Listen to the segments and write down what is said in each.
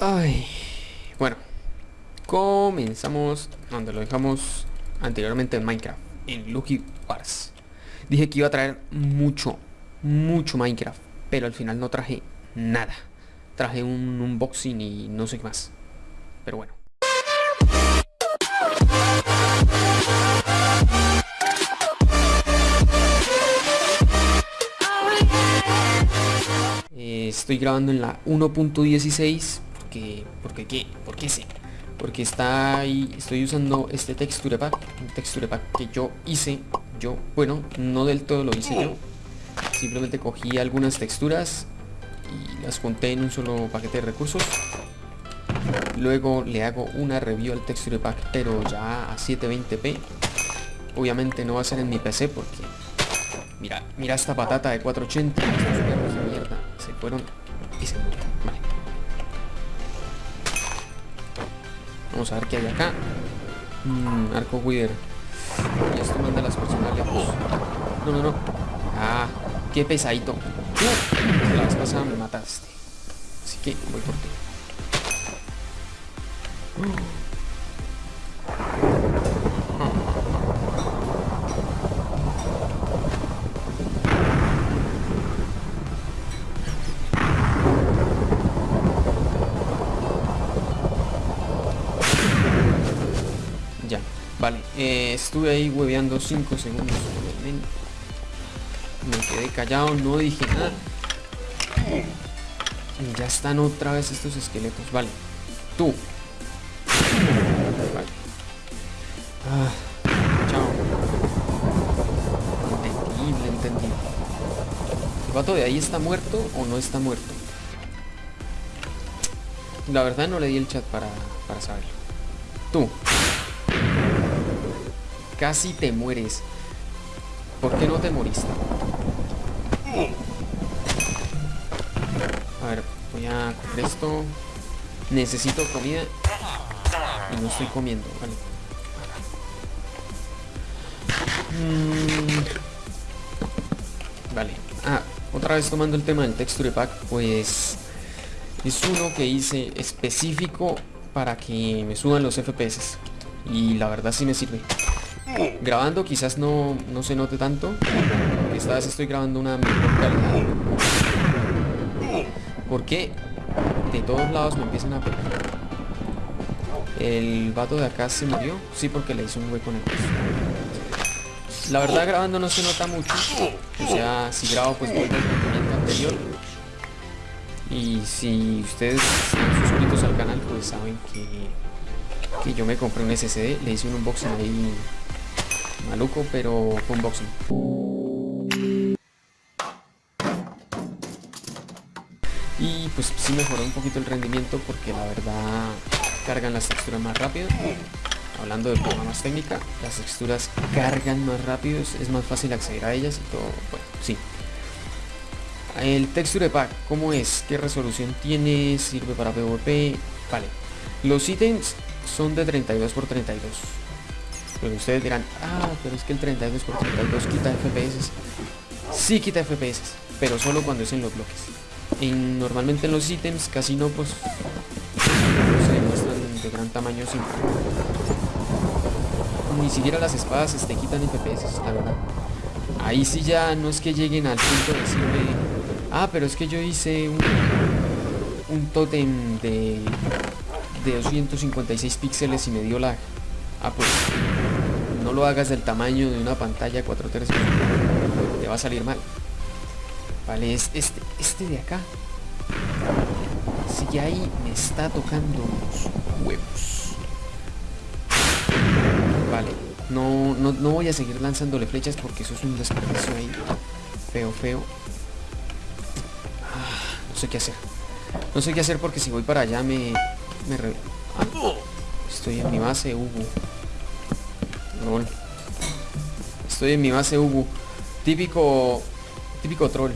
Ay, bueno, comenzamos donde lo dejamos anteriormente en Minecraft, en Lucky Wars. Dije que iba a traer mucho, mucho Minecraft, pero al final no traje nada. Traje un unboxing y no sé qué más. Pero bueno. Estoy grabando en la 1.16 porque, porque qué, porque sí, porque está ahí, estoy usando este texture pack, un texture pack que yo hice, yo, bueno, no del todo lo hice yo, simplemente cogí algunas texturas y las junté en un solo paquete de recursos, luego le hago una review al texture pack, pero ya a 720p, obviamente no va a ser en mi PC porque, mira, mira esta patata de 480, mierda, se fueron y se murieron. Vamos a ver qué hay acá. Mm, arco Wither. Y esto manda a las personas lejos. No, no, no. Ah, qué pesadito. Uh, la vez pasada me mataste. Así que voy por ti. Estuve ahí hueveando 5 segundos. obviamente. Me quedé callado, no dije nada. Y ya están otra vez estos esqueletos. Vale. Tú. Vale. Ah, chao. Entendible, entendible. ¿El vato de ahí está muerto o no está muerto? La verdad no le di el chat para, para saberlo. Tú. Casi te mueres. ¿Por qué no te moriste? A ver, voy a coger esto. Necesito comida. Y no estoy comiendo, vale. Mm. Vale. Ah, otra vez tomando el tema del texture pack, pues es uno que hice específico para que me suban los FPS. Y la verdad sí me sirve. Grabando quizás no, no se note tanto. Esta vez estoy grabando una mejor calidad. Porque de todos lados me empiezan a pegar. El vato de acá se murió. Sí, porque le hice un hueco en el piso. La verdad grabando no se nota mucho. O sea, si grabo pues vuelvo al movimiento anterior. Y si ustedes están suscritos al canal pues saben que, que yo me compré un SSD. Le hice un unboxing ahí maluco, pero fue unboxing. Y pues sí mejoró un poquito el rendimiento porque la verdad cargan las texturas más rápido. Hablando de forma más técnica, las texturas cargan más rápido, es más fácil acceder a ellas y todo, bueno, sí. El texture pack, ¿cómo es? ¿Qué resolución tiene? ¿Sirve para PvP? Vale. Los ítems son de 32 x 32 pero ustedes dirán, ah, pero es que el 32 x 32 quita FPS. Sí quita FPS, pero solo cuando es en los bloques. Y normalmente en los ítems casi no, pues se muestran de gran tamaño siempre. Ni siquiera las espadas te quitan FPS, la verdad. Ahí sí ya no es que lleguen al punto de decirme, ah, pero es que yo hice un, un tótem de, de 256 píxeles y me dio lag. Ah, pues no lo hagas del tamaño de una pantalla 4 tercios. Te va a salir mal. Vale, es este, este de acá. Si ahí me está tocando los huevos. Vale, no, no, no voy a seguir lanzándole flechas porque eso es un desperdicio ahí. Feo, feo. Ah, no sé qué hacer. No sé qué hacer porque si voy para allá me... me re... ah, estoy en mi base, Hugo. Estoy en mi base Ubu. Típico. Típico troll.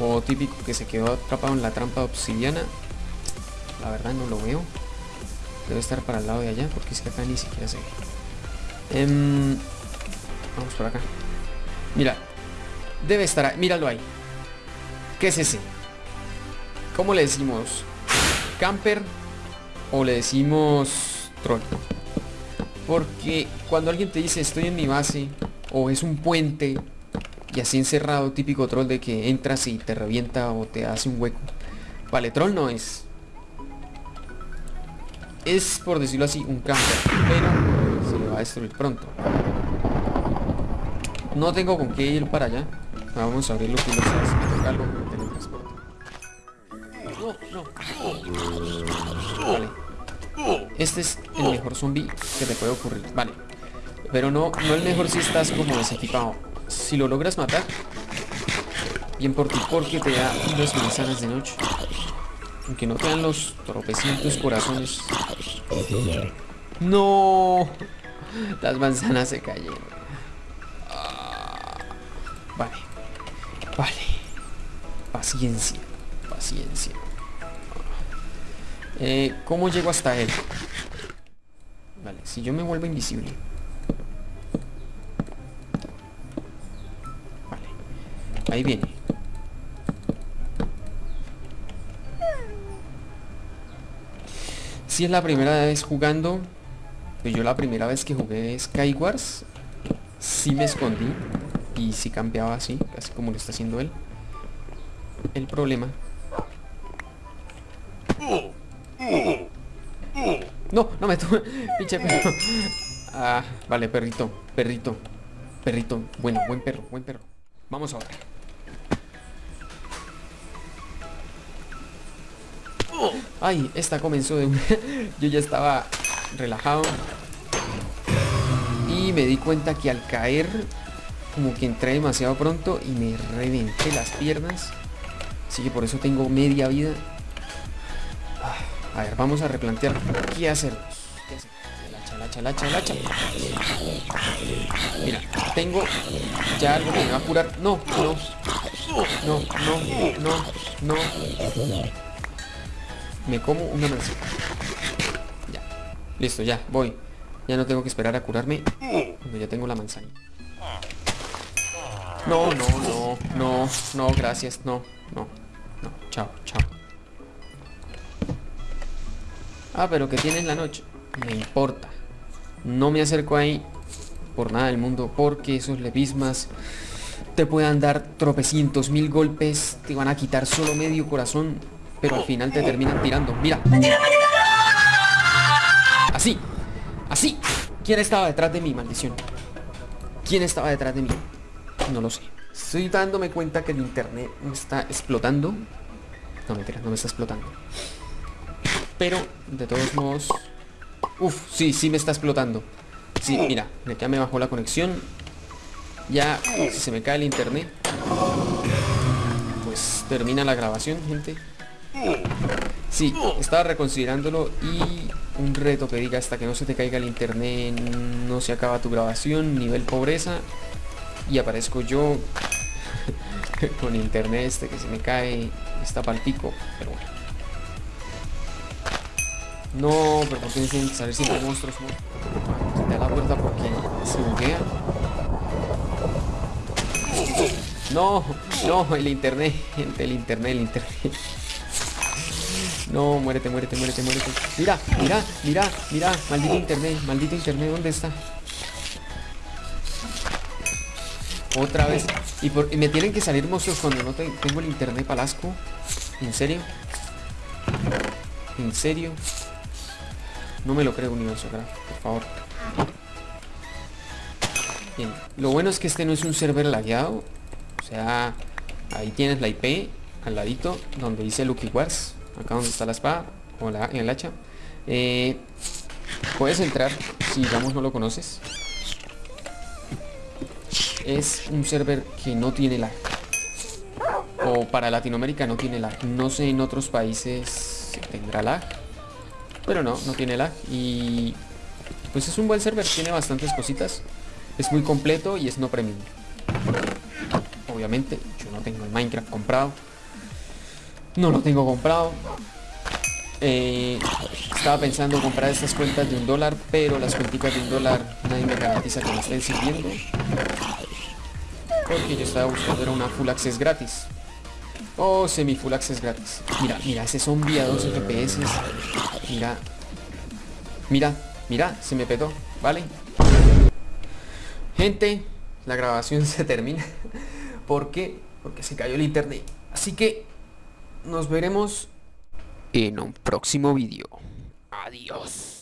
O típico que se quedó atrapado en la trampa obsidiana. La verdad no lo veo. Debe estar para el lado de allá. Porque es que acá ni siquiera se ve. Em, vamos por acá. Mira. Debe estar ahí. Míralo ahí. ¿Qué es ese? ¿Cómo le decimos? camper o le decimos troll. Porque cuando alguien te dice estoy en mi base o es un puente y así encerrado, típico troll de que entras y te revienta o te hace un hueco. Vale, troll no es. Es, por decirlo así, un camper, pero se le va a destruir pronto. No tengo con qué ir para allá. Vamos a abrir los. Vale. Este es el mejor zombie que te puede ocurrir. Vale. Pero no, no el mejor si estás como desequipado. Si lo logras matar, bien por ti, porque te da unas manzanas de noche. Aunque no te dan los tropecientos corazones. No. Las manzanas se cayeron. Ah. Vale. Vale. Paciencia. Paciencia. Eh, ¿Cómo llego hasta él? Vale, si yo me vuelvo invisible. Vale. Ahí viene. Si es la primera vez jugando, pues yo la primera vez que jugué Skywars, sí me escondí y sí cambiaba así, casi como lo está haciendo él. El problema no, no me tuve. Pinche perro. Ah, vale, perrito, perrito, perrito. Bueno, buen perro, buen perro. Vamos ahora. Ay, esta comenzó de un... Yo ya estaba relajado. Y me di cuenta que al caer, como que entré demasiado pronto y me reventé las piernas. Así que por eso tengo media vida a ver, vamos a replantear qué hacer. ¿Qué hacer? Mira, tengo ya algo que me va a curar. No, no. No, no, no, no. Me como una manzana. Ya. Listo, ya, voy. Ya no tengo que esperar a curarme cuando ya tengo la manzana. No, no, no, no, no, gracias, no, no, no, chao, chao. Ah, pero que tienes la noche. Me importa. No me acerco ahí por nada del mundo porque esos levismas te puedan dar tropecientos mil golpes, te van a quitar solo medio corazón, pero al final te terminan tirando. Mira. Así. Así. ¿Quién estaba detrás de mí, maldición? ¿Quién estaba detrás de mí? No lo sé. Estoy dándome cuenta que el internet me está explotando. No, mentira, no me está explotando. Pero, de todos modos... Uf, sí, sí me está explotando. Sí, mira, ya me bajó la conexión. Ya, si se me cae el internet, pues termina la grabación, gente. Sí, estaba reconsiderándolo y un reto que diga hasta que no se te caiga el internet, no se acaba tu grabación, nivel pobreza. Y aparezco yo con internet este que se me cae, está palpico, pero bueno. No, pero ¿por qué tienen salir siempre monstruos? da la puerta porque se buguea. No, no, el internet, el internet, el internet. No, muérete, muérete, muérete, muérete. Mira, mira, mira, mira, maldito internet, maldito internet, ¿dónde está? Otra vez. Y, me tienen que salir monstruos cuando no tengo el internet palasco. ¿En serio? ¿En serio? No me lo creo, universo por favor. Bien, lo bueno es que este no es un server lagueado. O sea, ahí tienes la IP al ladito, donde dice Lucky Wars. Acá donde está la espada, o la, el hacha. Eh, puedes entrar, si digamos no lo conoces. Es un server que no tiene lag. O para Latinoamérica no tiene lag. No sé en otros países tendrá lag pero no, no tiene lag y pues es un buen server, tiene bastantes cositas. Es muy completo y es no premium. Obviamente, yo no tengo el Minecraft comprado. No lo tengo comprado. Eh, estaba pensando comprar estas cuentas de un dólar, pero las cuentas de un dólar nadie me garantiza que me estén sirviendo. Porque yo estaba buscando una full access gratis. Oh, semi full access gratis. Mira, mira, ese zombie a 12 FPS. Mira. Mira, mira, se me petó, ¿vale? Gente, la grabación se termina. ¿Por qué? Porque se cayó el internet. Así que nos veremos en un próximo vídeo. Adiós.